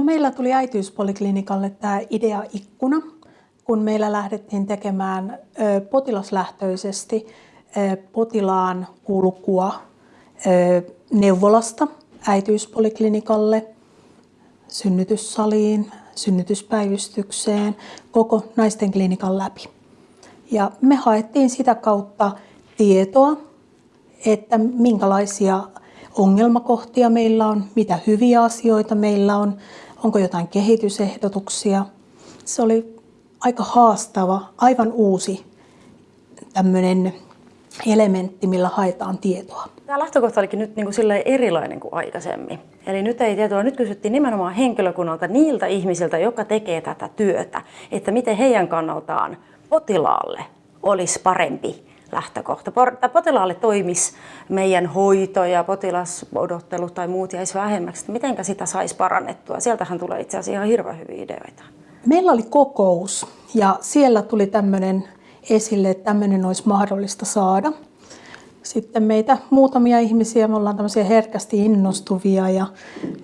No meillä tuli äitiyspoliklinikalle tämä idea-ikkuna, kun meillä lähdettiin tekemään potilaslähtöisesti potilaan kulkua neuvolasta äitiyspoliklinikalle, synnytyssaliin, synnytyspäivystykseen, koko naisten klinikan läpi. Ja me haettiin sitä kautta tietoa, että minkälaisia ongelmakohtia meillä on, mitä hyviä asioita meillä on, onko jotain kehitysehdotuksia. Se oli aika haastava, aivan uusi tämmöinen elementti, millä haetaan tietoa. Tämä lähtökohta olikin nyt niin kuin erilainen kuin aikaisemmin. Eli nyt ei tietoa, nyt kysyttiin nimenomaan henkilökunnalta niiltä ihmisiltä, jotka tekee tätä työtä, että miten heidän kannaltaan potilaalle olisi parempi lähtökohta. Potilaalle toimisi meidän hoito ja potilasodottelu tai muut jäisi vähemmäksi, miten sitä saisi parannettua. Sieltähän tulee itse asiassa ihan hirveän hyviä ideoita. Meillä oli kokous ja siellä tuli tämmöinen esille, että tämmöinen olisi mahdollista saada. Sitten meitä muutamia ihmisiä, me ollaan tämmöisiä herkästi innostuvia ja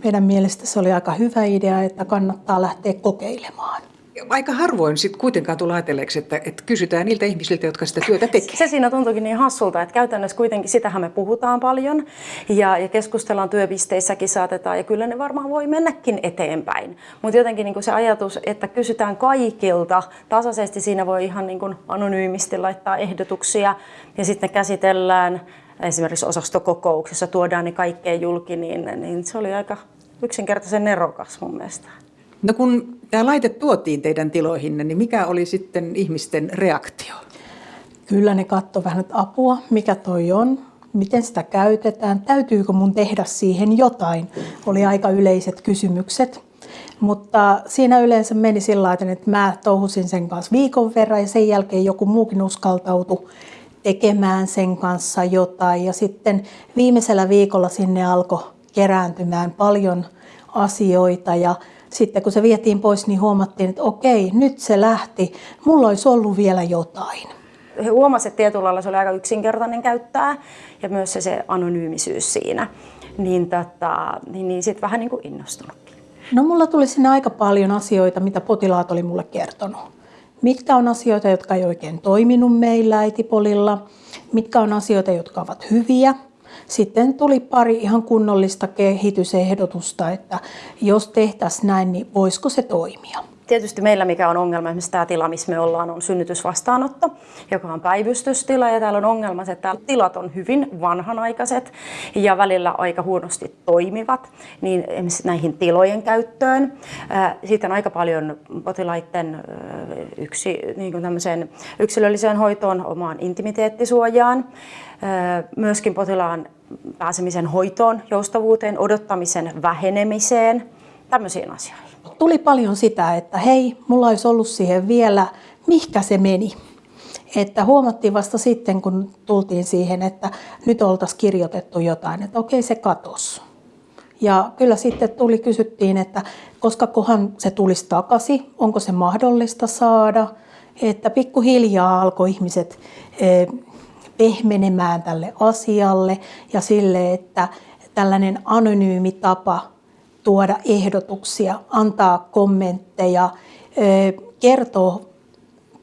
meidän mielestä se oli aika hyvä idea, että kannattaa lähteä kokeilemaan aika harvoin sitten kuitenkaan tulee ajatelleeksi, että, että kysytään niiltä ihmisiltä, jotka sitä työtä tekevät. Se siinä tuntuukin niin hassulta, että käytännössä kuitenkin sitähän me puhutaan paljon ja, ja keskustellaan työpisteissäkin saatetaan ja kyllä ne varmaan voi mennäkin eteenpäin. Mutta jotenkin niin se ajatus, että kysytään kaikilta tasaisesti, siinä voi ihan niin kuin anonyymisti laittaa ehdotuksia ja sitten käsitellään esimerkiksi osastokokouksessa, tuodaan ne kaikkeen julki, niin, niin se oli aika yksinkertaisen nerokas mun mielestä. No kun tämä laite tuotiin teidän tiloihinne, niin mikä oli sitten ihmisten reaktio? Kyllä ne katsoi vähän, että apua, mikä toi on, miten sitä käytetään, täytyykö mun tehdä siihen jotain, oli aika yleiset kysymykset. Mutta siinä yleensä meni sillä tavalla, että mä touhusin sen kanssa viikon verran ja sen jälkeen joku muukin uskaltautui tekemään sen kanssa jotain. Ja sitten viimeisellä viikolla sinne alkoi kerääntymään paljon asioita ja sitten kun se vietiin pois, niin huomattiin, että okei, nyt se lähti. Mulla olisi ollut vielä jotain. He huomasivat, että tietyllä lailla se oli aika yksinkertainen käyttää ja myös se, se anonyymisyys siinä. Niin, tota, niin, niin sitten vähän niin kuin innostunutkin. No mulla tuli sinne aika paljon asioita, mitä potilaat oli mulle kertonut. Mitkä on asioita, jotka ei oikein toiminut meillä äitipolilla, mitkä on asioita, jotka ovat hyviä – sitten tuli pari ihan kunnollista kehitysehdotusta, että jos tehtäisiin näin, niin voisiko se toimia. Tietysti meillä mikä on ongelma, esimerkiksi tämä tila, missä me ollaan, on synnytysvastaanotto, joka on päivystystila ja täällä on ongelma se, että tilat on hyvin vanhanaikaiset ja välillä aika huonosti toimivat, niin esimerkiksi näihin tilojen käyttöön. Sitten aika paljon potilaiden yksi, niin kuin yksilölliseen hoitoon, omaan intimiteettisuojaan, myöskin potilaan pääsemisen hoitoon, joustavuuteen, odottamisen vähenemiseen, tämmöisiin asioihin. Tuli paljon sitä, että hei, mulla olisi ollut siihen vielä, mihkä se meni. Että huomattiin vasta sitten, kun tultiin siihen, että nyt oltaisiin kirjoitettu jotain, että okei se katos. Ja kyllä sitten tuli, kysyttiin, että koska kohan se tulisi takaisin, onko se mahdollista saada. Että pikkuhiljaa alkoi ihmiset eh, pehmenemään tälle asialle ja sille, että tällainen anonyymi tapa tuoda ehdotuksia, antaa kommentteja, kertoo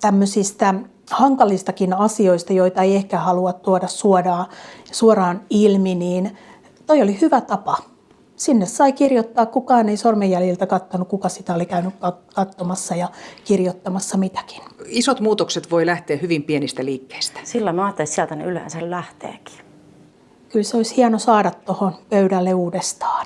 tämmöisistä hankalistakin asioista, joita ei ehkä halua tuoda suoraan, suoraan ilmi, niin toi oli hyvä tapa. Sinne sai kirjoittaa, kukaan ei sormenjäljiltä katsonut, kuka sitä oli käynyt katsomassa ja kirjoittamassa mitäkin. Isot muutokset voi lähteä hyvin pienistä liikkeistä. Sillä mä ajattelin, että sieltä ne yleensä lähteekin. Kyllä se olisi hieno saada tuohon pöydälle uudestaan.